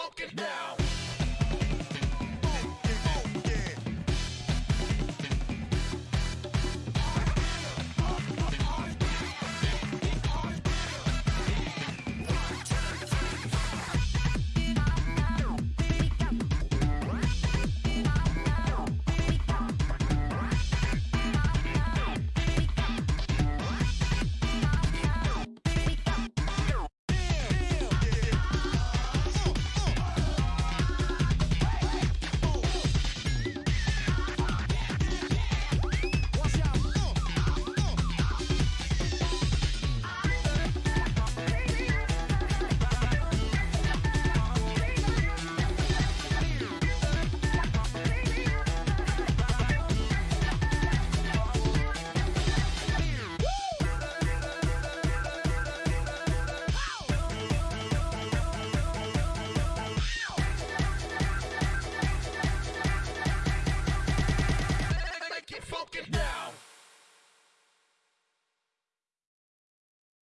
Fuck it now.